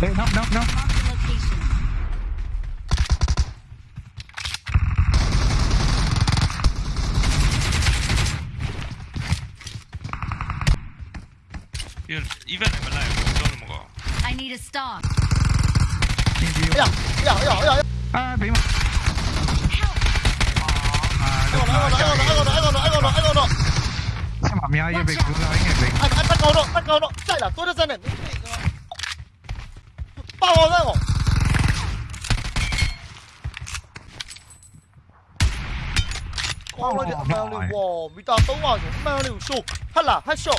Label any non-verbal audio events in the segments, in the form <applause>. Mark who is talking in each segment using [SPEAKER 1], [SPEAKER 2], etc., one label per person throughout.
[SPEAKER 1] 别，不不不。
[SPEAKER 2] I need a
[SPEAKER 3] stop. 哎呀，哎呀，哎呀，哎呀，哎。哎，别嘛。Help. 哎，来，来，来，来，来，来，来，来，来，
[SPEAKER 1] 来，来，来，来。先把喵
[SPEAKER 3] 爷背，接着喵爷背。哎，打狗的，打狗的，再来，多着咱呢。有你哇，没打到我，没有你输，哈啦哈
[SPEAKER 4] 笑，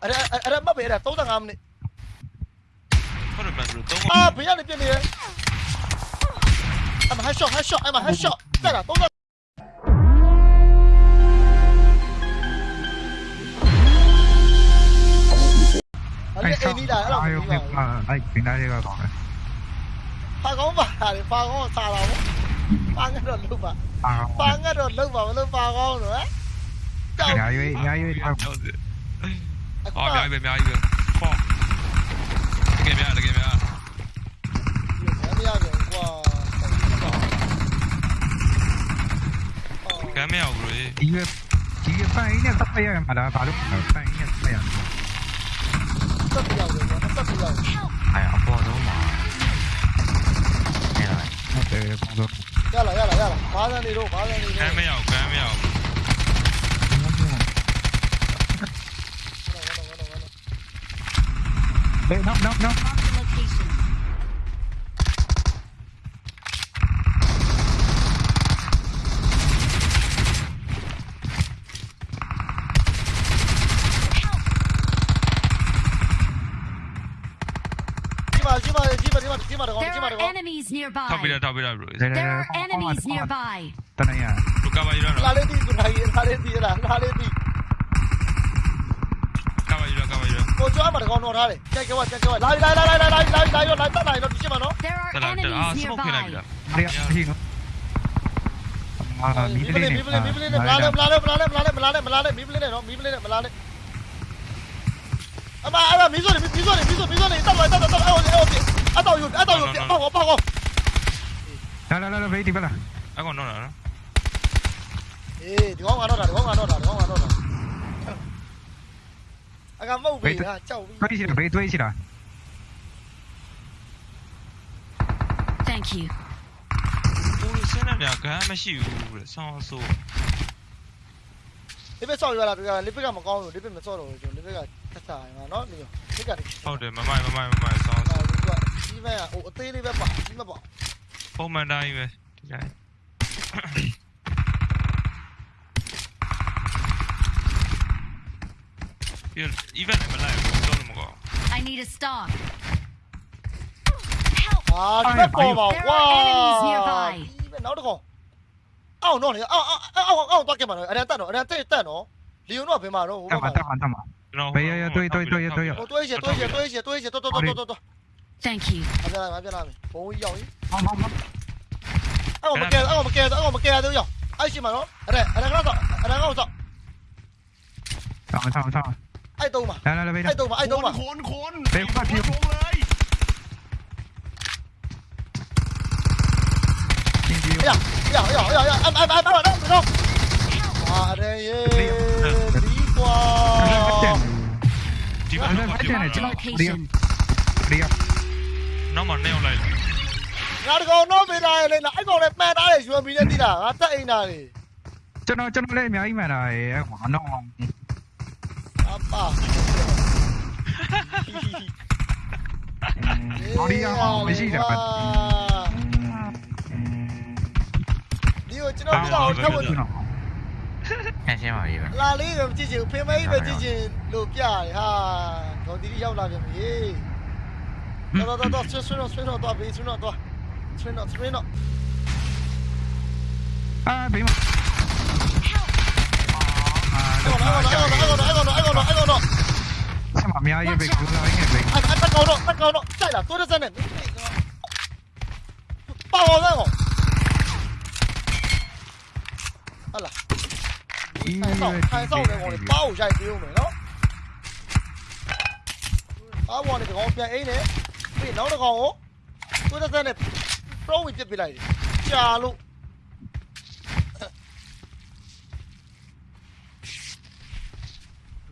[SPEAKER 3] 哎哎
[SPEAKER 4] 哎哎，没别
[SPEAKER 3] 的，都在俺们的。啊，不要你没你，哎还笑还笑，
[SPEAKER 4] 哎
[SPEAKER 3] 嘛还笑，在哪都在。哎，你！哎，这个？发光吧，你
[SPEAKER 4] 发工，咋
[SPEAKER 1] 了？发个六
[SPEAKER 3] 百。Pang
[SPEAKER 1] á
[SPEAKER 3] rồi
[SPEAKER 1] lưng vào lưng vào con nữa Trời. Mày ơi, mày ơi. À, ờ, mày ơi, mày ơi
[SPEAKER 3] Phô Cái mày ơi, cái
[SPEAKER 1] mày ơi. Cái mày ơi rồi.
[SPEAKER 4] Chỉ cái Chỉ cái phang ấy nè, tóc bây giờ Mà đó, bà
[SPEAKER 3] lúc Phang ấy nè, bây giờ Tóc bây giờ rồi, nó
[SPEAKER 5] tóc bây giờ Ai, ông bố đúng mà
[SPEAKER 4] Nghe rồi
[SPEAKER 3] Nó tới công dụng 要了要了要了，马上立
[SPEAKER 1] 住，
[SPEAKER 3] 马
[SPEAKER 1] 上立住。还没有，还没有。
[SPEAKER 4] Wait, no, no, no.
[SPEAKER 2] enemies
[SPEAKER 1] nearby. Top
[SPEAKER 2] it
[SPEAKER 1] up, top it up, bro.
[SPEAKER 2] There are enemies nearby.
[SPEAKER 1] Tanaya. Ruka ba yura. Kale
[SPEAKER 3] di tu nahi, kale di ra, kale di. Kaba yura, kaba yura. Ko chwa ma kon no ra le. Chai kwa, chai kwa. Lai lai lai lai lai lai lai yo lai ta lai no tu chima no.
[SPEAKER 2] There are enemies nearby.
[SPEAKER 1] Are
[SPEAKER 4] ya hi no.
[SPEAKER 3] အာ
[SPEAKER 4] မီး
[SPEAKER 3] ပလေးနဲ့မီးပလေးမီးပလေးနဲ့မလာနဲ့မလာနဲ့မလာနဲ့မလာနဲ့မလာနဲ့မလာနဲ့မီးပလေးနဲ့နော်မီးပလေးနဲ့မလာနဲ့အမအဲ့ဒါမီးစိုးနေမီးစိုးနေမီးစိုးမီးစိုးနေတက်သွားတက်သွားတက်သွားအဲ့ဟိုအဲ့ဟိုအတော့ယူအတော့ယူပေါ့ပေါ့ပေါ့
[SPEAKER 1] 来来来来，别
[SPEAKER 3] 停不了，来往那来了。诶，你往哪打？你往哪打？你往哪打？那个冒尾的，叫尾。堆
[SPEAKER 4] 起来，别堆起来。
[SPEAKER 2] Thank you。
[SPEAKER 3] 现在两个还没下雨嘞，你别上雨了，别个，你别
[SPEAKER 1] 个没搞，你别没上路，你别个太大了，喏，
[SPEAKER 3] 你，好的，慢慢慢慢慢慢上。哎，对，你，我
[SPEAKER 1] 对那边跑，你别跑。Không mà đây về. Đấy. Even này mà lại không đâu mà có.
[SPEAKER 2] I need a star.
[SPEAKER 3] 와,
[SPEAKER 2] 이거 봐.
[SPEAKER 3] 와. 이벤 나오고. 아우, 너네. 아, 아, 아우, 아우, 밖에 많아. 아니야, 따노. 아니야, 따, 따노. 리오노 앞에 많아. 잠깐만, 잠깐만, 잠깐만. 야,
[SPEAKER 4] 야,
[SPEAKER 3] 야,
[SPEAKER 4] 또, 또, 또, 또, 또. 또 이제,
[SPEAKER 3] 또 이제, 또 이제, 또 이제, 또, 또, 또, 또, 또.
[SPEAKER 2] Thank you.
[SPEAKER 3] Anh ra làm, anh ra làm. Ôi giời. Không không không. Anh ngồi một kia, anh ngồi một kia, anh ngồi một kia đi rồi. Anh
[SPEAKER 4] xin mà nó.
[SPEAKER 3] Anh đây, anh
[SPEAKER 4] đang nó rồi. Anh
[SPEAKER 3] đang nó rồi. Sao sao sao.
[SPEAKER 6] anh tu mà. Đây
[SPEAKER 4] đây đây. anh tu mà, anh
[SPEAKER 6] tu mà. Khốn khốn. Đây
[SPEAKER 4] không
[SPEAKER 3] phải
[SPEAKER 4] thiếu.
[SPEAKER 3] Bây giờ, bây giờ, bây giờ, bây giờ, em em em bắt rồi đó, được không?
[SPEAKER 1] À đây.
[SPEAKER 4] Đi
[SPEAKER 1] qua.
[SPEAKER 4] Đi
[SPEAKER 1] qua.
[SPEAKER 4] Đi
[SPEAKER 1] qua.
[SPEAKER 4] Đi qua.
[SPEAKER 1] နောက်မှနှစ်ယောက်လိုက်
[SPEAKER 3] ငါတကောင်တော့မေးလာရလေနော်အဲ့ကောင်လည်းပန်ထားတယ် UMB နဲ့တိလာငါတက်အိမ်သားလေ
[SPEAKER 4] ကျွန်တော်ကျွန်တော်လည်းအများကြီးမှန်တာရဲ့ဟိုအနောက်
[SPEAKER 3] အောင်အပါ
[SPEAKER 4] အော်ဒီအောင်မရှိတာပါ
[SPEAKER 3] ဒီကိုကျွန်တော်ပြတော့ထပ်ဝ
[SPEAKER 5] င်ခန့်ရှင်းပါပြီဗျ
[SPEAKER 3] လာလေးပဲကြည့်ချင်ဖေးမေးပဲကြည့်ချင်လို့ပြရဟာဒေါ်တီတီရောက်လာပြန်ပြီ 到到到到，村村长村长到，北村长，村
[SPEAKER 4] 长村长。哎，
[SPEAKER 3] 别嘛。来个来个来个来个来个来个来个！起码
[SPEAKER 4] 命也别丢了，也别。哎，哎，大哥了，太
[SPEAKER 3] 高了，在了，多着在呢，没飞哥。八号在我。啊啦！太早太早了，我的丢没了。啊，我的这个边 A 呢？ ပေးဦးမယ်နော်အားဘောနဲ့ကောင်ပြန်အိမ်နဲ့ပြီးနောက်တစ်ကောင်ကိုကိုယ်သက်သက်နဲ့ pro ဝင်ပြစ်ပြလိုက်တယ်ကြာလို့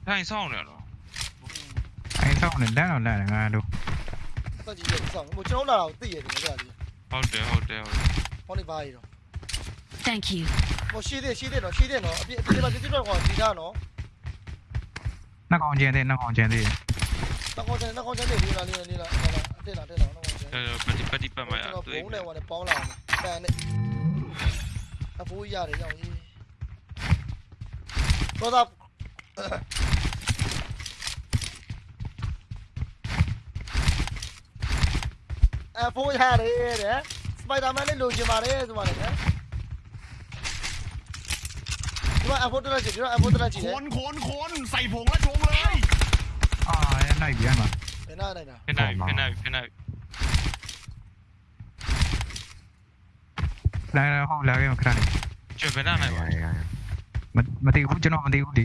[SPEAKER 1] ထိုင်ဆောင်နေတော့
[SPEAKER 4] အဲဆောင်းနေလမ်းတော့လမ်းတယ်ငါတို့
[SPEAKER 3] တက်ကြီးရဲ့စောင့်ဟိုကျွန်တော်လာတော့သိရတယ်မကြလေး
[SPEAKER 1] ဟုတ်တယ်ဟုတ်တယ်ဟုတ်တယ်
[SPEAKER 3] ဟောနေပါရတော့
[SPEAKER 2] Thank you.
[SPEAKER 3] ဟိုရှိသေးရှိသေးတော့ရှိသေးတော့အပြစ်အပြစ်မှာပြစ်ပြတော့ကောင်ဒီသားနော်
[SPEAKER 4] နှစ်ကောင်ကျန်သေးနှစ်ကောင်ကျန်သေး
[SPEAKER 3] နောက်ကောင်ကျန်နောက်ကောင်ကျန်နေလေးလာလေးလေးလာအ တက်လာတက်လာနော်။
[SPEAKER 1] အဲပတိပတိပမာရ။
[SPEAKER 3] ဘုံနဲ့ဝင်ပေါင်းလာ။တန်နဲ့အဖိုးရတယ်ရောက်ကြီး။တော့တော့အဖိုးရတယ်တဲ့။စပိုက်ဒါမန်လေးလိုချင်ပါတယ်ဆိုပါတယ်နော်။ีว่าแอปโพดระจิตว่าแอปโพดระจิตค
[SPEAKER 6] นคนคนใส่ผงแล้วชงเลย
[SPEAKER 1] อ่าไห
[SPEAKER 4] นเบี้ยมา Fena arena.
[SPEAKER 1] Fena abi, fena abi, fena abi. Dai,
[SPEAKER 5] dai, không
[SPEAKER 4] lagi makan. Coba lah, mày. Mati ikut jenok, mati ikut di.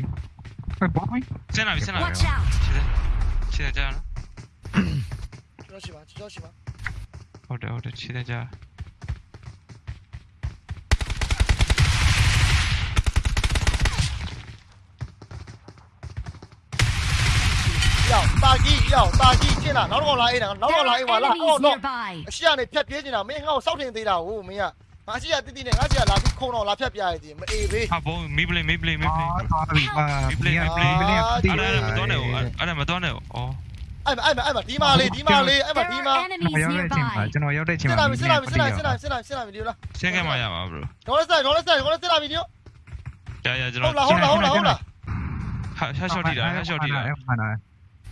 [SPEAKER 4] Eh, bom ni? Sen
[SPEAKER 1] abi, sen abi. Sini, sini jalan.
[SPEAKER 2] Cuci bang,
[SPEAKER 1] cuci bang. Order, order,
[SPEAKER 3] sini jalan. တော်ရှိပါကျွန်တော်ရှိပါ
[SPEAKER 1] ဟုတ်တယ်ဟုတ်တယ်ခြေကြ
[SPEAKER 3] ရောက်တာကြီးရောက်တာကြီးကျင်းလာနောက်တော့လာအေးတာနောက်
[SPEAKER 2] There
[SPEAKER 3] တော့လာ
[SPEAKER 2] are
[SPEAKER 3] အေးပါလား
[SPEAKER 2] enemies
[SPEAKER 3] အော်တော့
[SPEAKER 2] nearby.
[SPEAKER 3] အရှိကနေဖြတ်ပြေးနေတာမင်းငါ့ကိုစောက်ထင်သေးတာဟုတ်မင်းကငါရှိရတိတိနဲ့ငါရှိရလာပြီးခုံတော့လာဖြတ်ပြရည်မအေးဘေး
[SPEAKER 1] ဟာဘုံမီပလေးမီပလေးမီပလေး
[SPEAKER 4] အာသွားပြီအာ
[SPEAKER 1] မီပလေးမီပလေး
[SPEAKER 4] မီပလေး
[SPEAKER 1] အဲ့ဒါမတော်နဲ့အဲ့ဒါမတော်နဲ့ဩ
[SPEAKER 3] အဲ့မအဲ့မအဲ့မဒီမာလေးဒီမာလေးအဲ့မ
[SPEAKER 2] There
[SPEAKER 3] ဒီ
[SPEAKER 2] are
[SPEAKER 3] မာ
[SPEAKER 2] enemies
[SPEAKER 4] ရောက်တဲ့ချိန်မှာ
[SPEAKER 2] nearby.
[SPEAKER 4] ကျွန်တော်ရောက်တဲ့ချိန်
[SPEAKER 3] စစ်
[SPEAKER 4] မှာ
[SPEAKER 3] လာပြီစစ်လာပြီစစ်လာပြီစစ်လာပြီစစ်လာပြီစစ်လာပြီဒီလိုလား
[SPEAKER 1] ဆင်းခဲ့မှရပါ bro
[SPEAKER 3] ဒေါ်လက်ဆက်ဒေါ်လက်ဆက်ဒေါ်လက်ဆက်လာပြီဒီလို
[SPEAKER 1] ကြာကြာကျွန်
[SPEAKER 3] ဟု
[SPEAKER 1] တော်
[SPEAKER 3] တ်လားဟုတ်လားဟုတ်လားဟုတ်လား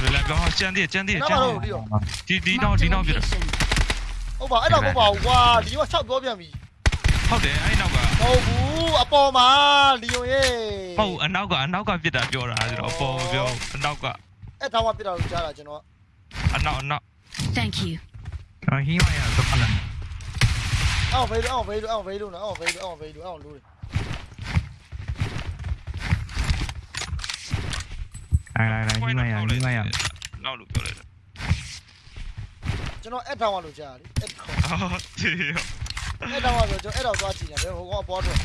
[SPEAKER 1] ဘယ်လာပြောကျန်သေးကျန်သေး
[SPEAKER 3] နောက်
[SPEAKER 1] ကျန်
[SPEAKER 3] မှ
[SPEAKER 1] သေး
[SPEAKER 3] တော့ဒီရော
[SPEAKER 1] ဒီဒီတော့
[SPEAKER 2] Marked
[SPEAKER 1] ဒီ
[SPEAKER 2] a
[SPEAKER 1] တော့ပြ
[SPEAKER 2] location.
[SPEAKER 3] ဟုတ်ပါအဲ့တော့မဟုတ်ပါဘူးကွာလီယိုက6ပြောပြန်ပြီ
[SPEAKER 1] ဟုတ်တယ်အဲ့နောက်က
[SPEAKER 3] မဟုတ်ဘူးအပေါ်မှာလီယိုရဲ့
[SPEAKER 1] ဟုတ်အနောက်ကအနောက်ကပြစ်တာပြောတာဆိုတော့အပေါ်ပြောအနောက်က
[SPEAKER 3] အဲ့ထောင်ကပြစ်တာလို့ကြားတာကျွန်တော်
[SPEAKER 1] အနောက်အနောက်
[SPEAKER 2] Thank you.
[SPEAKER 4] ကျွန်တော်ဟင်းမရတော့ပါလား
[SPEAKER 3] အောင်ဖေးလို့အောင်ဖေးလို့အောင်ဖေးလို့နော်အောင်ဖေးလို့အောင်ဖေးလို့အောင်လို့
[SPEAKER 4] 来来来，另外呀，另外呀，那路标来
[SPEAKER 1] 着。ကျွ
[SPEAKER 3] န်တော်အက်ထောင်ကလို့ကြားတယ်အက်ခေါ်
[SPEAKER 1] အော်ဒီ
[SPEAKER 3] အက်ထောင်ကဆိုကျွန်တော်အက်တော့သွားကြည့်တယ်ဘယ်ဟိုကောင်အပေါ်တော့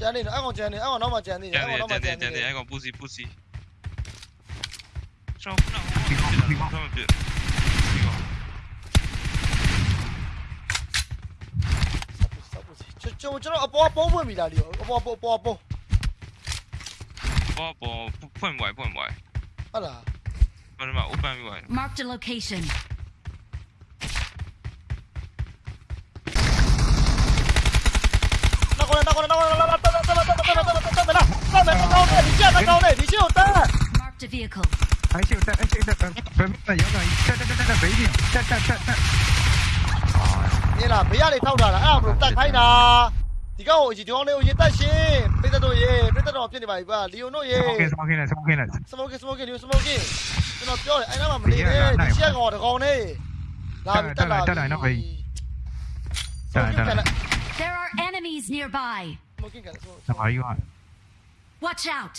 [SPEAKER 3] ကျန်နေတော့အကောင်ကျန်နေအကောင်နောက်မှကျန်နေတယ်အကောင်နောက်မှကျန်
[SPEAKER 1] နေတယ်ကျ
[SPEAKER 3] န်
[SPEAKER 1] နေအကောင်ပူစီပူစီကျွန်တော်ခုနကဟိုကောင်ကျန်နေတော့ ကောင်
[SPEAKER 3] ကျွန်တော်ကျွန်တော်အပေါ်ပုံးဖွင့်ပြီလားဒီအပေါ်ပေါ်ပေါ်ပုံး
[SPEAKER 1] ဘောဘောဖွင့်ပွားဖွင့်ပွား
[SPEAKER 3] ဟုတ်လား
[SPEAKER 1] ဘာမှ open ပြီးသွား
[SPEAKER 2] Marked a location.
[SPEAKER 3] နောက်ကနေနောက်ကနေနောက်ကနေနောက်ကနေတက်တက်တက်တက်တက်တက်တက်တက်တက်တက်တက်တက်ဒီချက်ကောင်းတယ်ဒီချက်ကိုတက်
[SPEAKER 2] Marked a vehicle.
[SPEAKER 4] အဲ့ရှိတက်အဲ့ရှိတက်ဘယ်မှာရောက်တော့တက်တက်တက်တက်ဘေးကြီးတက်တက်တက်တက်
[SPEAKER 3] မြင်လားဘေးကနေထောက်တာလားအဲ့ဒါဘလို့တက်ခိုင်းတာဒီကောင်ကိုဒီကောင်လေးကိုရေတက်ရှင်ပိသက်တို့ရေပိသက်တော်ဖြစ်နေပါပြီကွာလီယိုနိုရေ
[SPEAKER 4] โอเคสโมกနဲ့สโมกနဲ့
[SPEAKER 3] စမိုကစမိုကလီယိုစမိုကကျွန်တော်ပြောတယ်အဲ့နာမှာမနေနဲ့ဒီချက်ကောင်တကောင်နဲ့လာပြီတက်လာပြီစမိုကကန်
[SPEAKER 2] There are enemies nearby.
[SPEAKER 3] စမိုကကန်စမို
[SPEAKER 4] စမားယူဟာ
[SPEAKER 2] Watch out.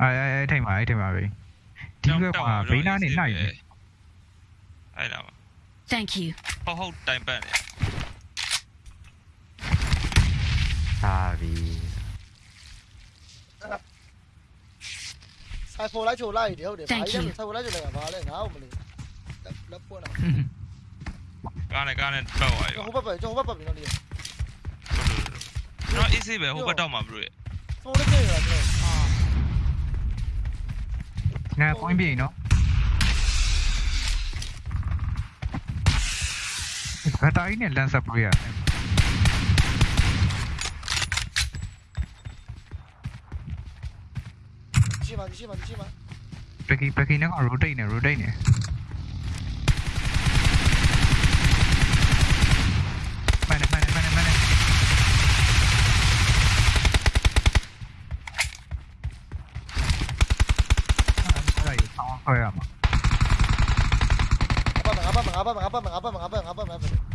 [SPEAKER 4] အဲအဲထိုင်ပါအဲထိုင်ပါပဲဒီကမှာဘေးနားနေနိုင်တယ်
[SPEAKER 1] အဲ့ဒါ
[SPEAKER 2] Thank you.
[SPEAKER 1] ဟုတ်ဟုတ်တိုင်ပတ်နေ
[SPEAKER 5] သာပြီ
[SPEAKER 3] ဆိုင်ဖိုလိုက်ချိုလိုက်တယ်ဟုတ်တယ်ဘာကြီးလဲဆိုင်ဖိုလိုက်ချိုလိုက်တာဘာလဲငါ့ကိုမလို့လက်ပွန်းတာ
[SPEAKER 1] ကားနဲ့ကားနဲ့ပတ်သွားရော
[SPEAKER 3] ဟိုဘက်ပဲကျွန်တော်ဟိုဘက်ပဲနော်လီယို
[SPEAKER 1] ကျွန်တော်အေးစေးပဲဟိုဘက်တော့မှာဘလို့
[SPEAKER 3] စမိုကကန်ရတာကျွန်တော်
[SPEAKER 4] ငါပွင့် തടയിനെല്ലാം സപ്പോയാണ് Pergi pergi nak roda ini roda ini. Mana mana apa,
[SPEAKER 3] mana. Apa apa apa apa apa apa apa apa
[SPEAKER 4] apa apa apa apa apa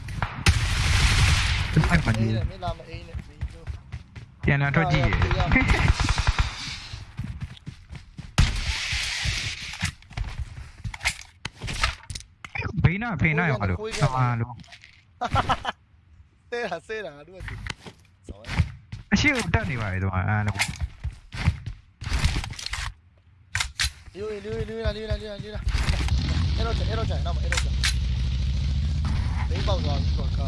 [SPEAKER 4] ကျွန်
[SPEAKER 3] တော်ပါနေ
[SPEAKER 1] တယ်
[SPEAKER 3] မင်းလာမအေးနဲ့ဒီလို
[SPEAKER 4] ပြန်လာတော့ကြည့်ရဘေးနာဖေးနာရောလို့ဆမာလို့
[SPEAKER 3] တဲတာဆဲတာတို့ကဆောင်း
[SPEAKER 4] အရှိကိုတက်နေပါလေတော့အဲ့လို
[SPEAKER 3] လူလူလူလာလူလာလူလာလူလာအဲ့တော့အဲ့တော့ကြာနောက်မှာ
[SPEAKER 4] အဲ့
[SPEAKER 3] တော့ကြာဘေးပေါက်
[SPEAKER 4] သွား
[SPEAKER 3] ပြီကွာကာ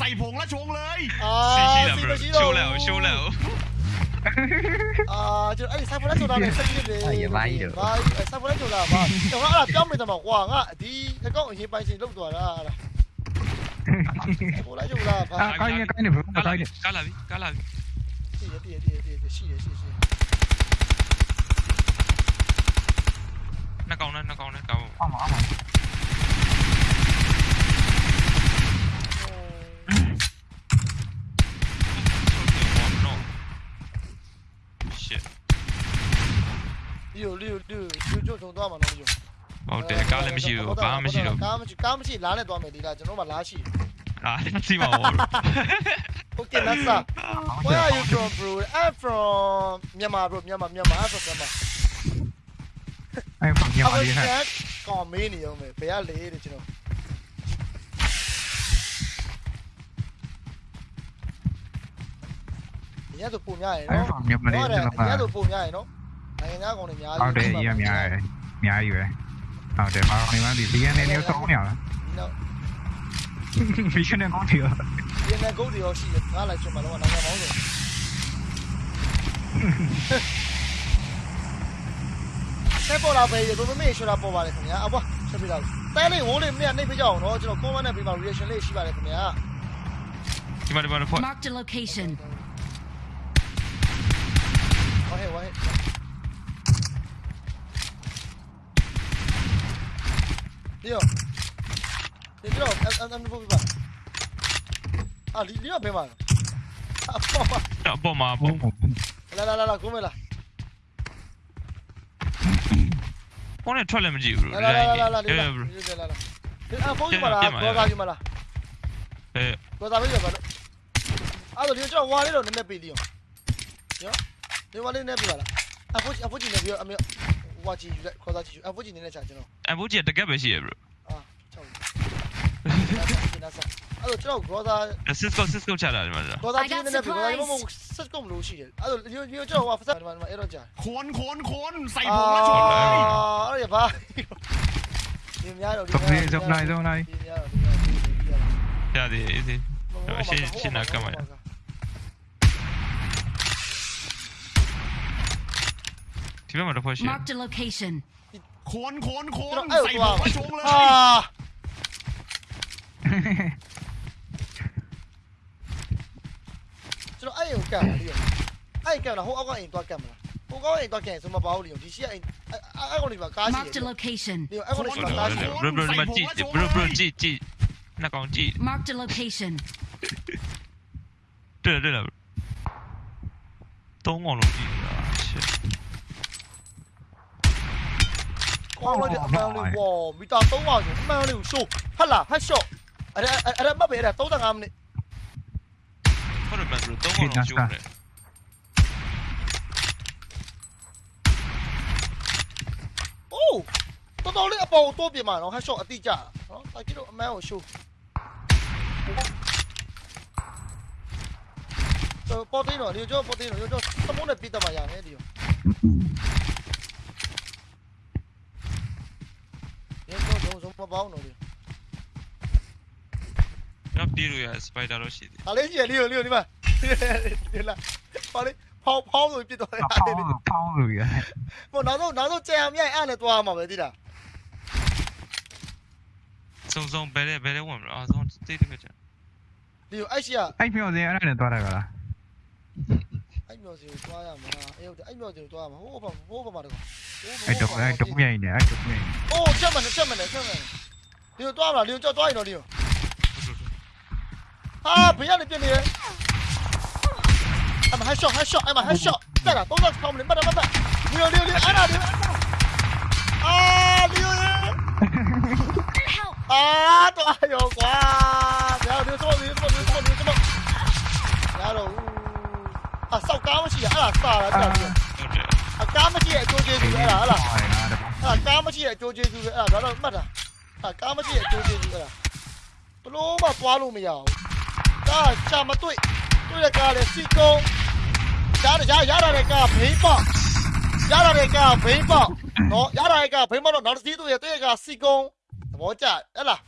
[SPEAKER 3] ใส่ผงและชงเลยซีชิล่ะ
[SPEAKER 1] bro
[SPEAKER 3] ชิวแล้วชิวแล้ว 아, 저 아니 사분한 조다 백사기네. 아, 얘 많이 들. 아, 사분한 조다 봐. 형 알아, 점에다 막 와, 가, 니, 그거 이제 빨리 좀 도와라,
[SPEAKER 4] 알아. 뭐라 좀라 봐. 아,
[SPEAKER 1] 가이네,
[SPEAKER 4] 가이네,
[SPEAKER 1] 뭐, 가이네. 깔라비,
[SPEAKER 3] 깔라비. 뒤에, 뒤에, 뒤에, 뒤에, 시에,
[SPEAKER 1] 시에, 시에. 나 가오나, 나 가오나,
[SPEAKER 4] 가오. 아마,
[SPEAKER 1] 아마. shit
[SPEAKER 3] လီယိုလီယိုလီယိုလီယိုကျုံထုံသွားမှာနော်လီယို
[SPEAKER 1] ဟုတ်တယ်ကားလည်းမရှိဘူးဘာမှမရှိတော့
[SPEAKER 3] ကားမရှိကားမရှိလားနဲ့သွားမယ်ဒီလားကျွန်တော်မှလားရှိ <laughs> <laughs>
[SPEAKER 1] အာ<laughs> စီပါဘော
[SPEAKER 3] Okay that's up Where are you from bro I'm from Myanmar bro Myanmar Myanmar I'm from Myanmar
[SPEAKER 4] အဲ့ဖန်ပြန်ပါလေဟဲ့
[SPEAKER 3] ကောင်းမေးနေအောင်ပဲဘယ်ကလေတဲ့ကျွန်တော် ညတော့ပုံများရယ်
[SPEAKER 4] အဲ့
[SPEAKER 3] နော်
[SPEAKER 4] ဖန်ပြန်ပါလေကျွန်တော်က
[SPEAKER 3] ညတော့ပုံများရယ်နော်နိုင်ငံသားကောင်တွေများ
[SPEAKER 4] ဟုတ်တယ်ရများရယ်များကြီးပဲဟုတ်တယ်ဘာလို့နေမှဒီ DNA မျိုးသုံးနေရလား
[SPEAKER 3] နော်
[SPEAKER 4] ဗီရှင်နဲ့ကောင်းတယ်
[SPEAKER 3] ဒီနေ့ကုတ်တွေရောရှိတယ်ငါလိုက်ချင်မှာတော့နိုင်ငံပေါင်းစုံဆက်ပေါ်လာပဲရေဘယ်မေးရှောတာပေါ်ပါလေခင်ဗျာအဘွားဆက်ပြလာတဲလေးဝိုးလေးမြတ်နှိပ်ပြကြအောင်နော်ကျွန်တော် comment နဲ့ပြီးမှ reaction လေးရှိပါတယ်ခင်ဗျာ
[SPEAKER 1] ဒီမှာဒီမှာဖွက်
[SPEAKER 2] Marked a location.
[SPEAKER 3] ဝါဟဲ့ဝါဟဲ့ဒီရောဒီတော့အမ်အမ်ဘောပြပါအာလီလီရောဘယ်မှာအပေါ်မှာ
[SPEAKER 1] အပေါ်မှာပုံ
[SPEAKER 3] လာလာလာလာကိုမဲလာ
[SPEAKER 1] ပုံနဲ့ထွက်လည်းမကြည့်ဘူး
[SPEAKER 3] လာလာလာလာလာ
[SPEAKER 1] အေး
[SPEAKER 3] လာ
[SPEAKER 1] bro
[SPEAKER 3] လာလာအပေါ်ကြီးမလားဘောကာကြီးမလား
[SPEAKER 1] အဲ
[SPEAKER 3] ဘောကာကြီးပါလို့အဲ့တော့ဒီကျွန်တော်ဝါလေးတော့နည်းနည်းပေးသေးအောင်ရော နေဝလေးနဲ့ပြပါလားအဖိုးကြီးအဖိုးကြီးနဲ့ပြီးတော့အမေဝါချီယူလိုက်ခေါ်စားချီယူအဖိုးကြီးနေနဲ့ချာကျွန်တော်
[SPEAKER 1] အဖိုးကြီးတကက်ပဲရှိရ bro
[SPEAKER 3] အာချက်ကျွန်တော်ကျွန်တော်ခေါ်စား
[SPEAKER 1] Cisco Cisco ချလာတယ်မှာ
[SPEAKER 3] ခေါ်စားချီနေနဲ့ပြပါလားမဟုတ် Cisco မလို့ရှိတယ်အဲ့တော့ကျွန်တော်ဟိုဖက်ဆက်မှာအဲ့တော့ကြာ
[SPEAKER 6] ခွန်ခွ
[SPEAKER 3] န်
[SPEAKER 6] ခွန်စိုက်ပုံလားချော်လိုက်အာ
[SPEAKER 3] အဲ့ရပါဒီများတော့ဒီများ
[SPEAKER 4] တော့
[SPEAKER 3] ဒီများတော့ဒီများတော့
[SPEAKER 1] ရတယ်အေးစီရှင်းရှင်းနာကမှာ တော့ဖွဲ့ရှိ
[SPEAKER 2] Marked a location.
[SPEAKER 6] คนคนค
[SPEAKER 3] ကျွန်
[SPEAKER 6] น
[SPEAKER 3] တော်အဲ့
[SPEAKER 6] ใส่
[SPEAKER 3] တော့
[SPEAKER 6] ผงและชงเลย
[SPEAKER 3] အာကျွန်တော်အဲ့ကိုကတ်ပါလိမ့်အဲ့ကတ်လာဟိုအောက်ကအိမ်သွားကတ်မလားဟိုကောက်အိမ်သွားကတ်ဆိုမပါဘူးလိမ့်ဒီရှိအိမ်အဲ့ကောင်ဒီမှာကားရှိ
[SPEAKER 2] Marked
[SPEAKER 3] တ
[SPEAKER 2] a
[SPEAKER 3] ယ်
[SPEAKER 2] location.
[SPEAKER 3] ဒီအဲ့ကောင်ဒီမှာကားရှိတယ်
[SPEAKER 1] bro bro ဒီမှာကြည့် bro bro ကြည့်ကြည့်နှကောင်ကြည့်
[SPEAKER 2] Marked a location.
[SPEAKER 1] တွေ့တယ်တွေ့တယ်သုံးကောင်လုံးကြည့်
[SPEAKER 3] ကောင်းလိုက်တဲ့အမှန်လေးဝေါ်မီတာ300ဆိုအမှန်လေးကိုရှိုးဟတ်လာဟတ်ရှော့အဲ့ဒါအဲ့ဒါမှတ်ပဲအဲ့ဒါ35မိနစ်
[SPEAKER 1] ဟုတ်တယ် bro သုံးကောင်လုံးကျိုးတယ်
[SPEAKER 3] အိုးတော်တော်လေးအပေါ်တိုးပြင်မှာနော်ဟတ်ရှော့အတိကျနော်တာကြီးတို့အမှန်ကိုရှိုးတော့ပေါ်တင်းတော့ဒီကျော်ပေါ်တင်းတော့ကျော်သမုန်းနဲ့ပြတ်တမှာရတယ်ဒီရောဒီတော့တော့ဆုံး မပေါင်းတော့ဒီ
[SPEAKER 1] တော့ဒီလိုရ spider တော့ရှိတယ်
[SPEAKER 3] ဟာလေးကြီးလီယိုလီယိုဒီမှာဒီလာပါလေဖောင်းဖောင်းဆိုပြစ်တော့တယ်
[SPEAKER 4] ဖောင်းလို့ဖောင်းလို့ရ
[SPEAKER 3] ဟိုနောက်ဆုံးနောက်ဆုံးကြံအမြိုင်အဲ့နဲ့သွားမှာပဲတိလား
[SPEAKER 1] စုံစုံဘယ်လဲဘယ်လဲဝင်မလားအဆုံးတိတ်တကကြ
[SPEAKER 3] လီယိုအဲ့ရှိက
[SPEAKER 4] အဲ့မျောစင်အဲ့ဒါနဲ့သွားတာကလား
[SPEAKER 3] အဲ့မျိုးစီကိုသွားရမှာအေးဟုတ်တယ်အဲ့မျိုးစီကိုသွားရမှာဟိုးဘာဟိုးဘာမှာတော့
[SPEAKER 4] အဲ့တော့အဲ့တော့မြိုင်နေအဲ့တော့မြိုင်
[SPEAKER 3] အိုးချက်မနဲ့ချက်မနဲ့ချက်မနဲ့လီယိုသွားမလားလီယိုကြောက်သွားရင်တော့လီယိုဟာဘေးကနေပြစ်နေရအမဟက်ရှော့ဟက်ရှော့အမဟက်ရှော့တက်လာတော့ကောင်းမလို့မတ်မတ်မတ်လီယိုလီယိုလီယိုအဲ့ဒါလီယိုအာလီယို
[SPEAKER 2] Help!
[SPEAKER 3] အာတော့အယောကွာ စာတာတက်ပြီး
[SPEAKER 1] ဟုတ်တယ်
[SPEAKER 3] အကားမရှိရဲ့အကျိုးကျေးဇူးအဲ့ဒါဟလား
[SPEAKER 4] ဟုတ်လား
[SPEAKER 3] အဲ့ကားမရှိရဲ့အကျိုးကျေးဇူးပဲအဲ့ဒါတော့မှတ်တာအဲ့ကားမရှိရဲ့အကျိုးကျေးဇူးအဲ့ဒါဘလို့မှသွားလို့မရဘူးဒါချာမတွေ့တွေ့တဲ့ကားလေစီကုံရရရရတဲ့ကားဘိန်းပေါက်ရရတဲ့ကားဘိန်းပေါက်နော်ရရတဲ့ကားဘိန်းပေါက်တော့နောက်တစ်စီးတွေ့ရတဲ့ကားစီကုံသဘောကျအဲ့လား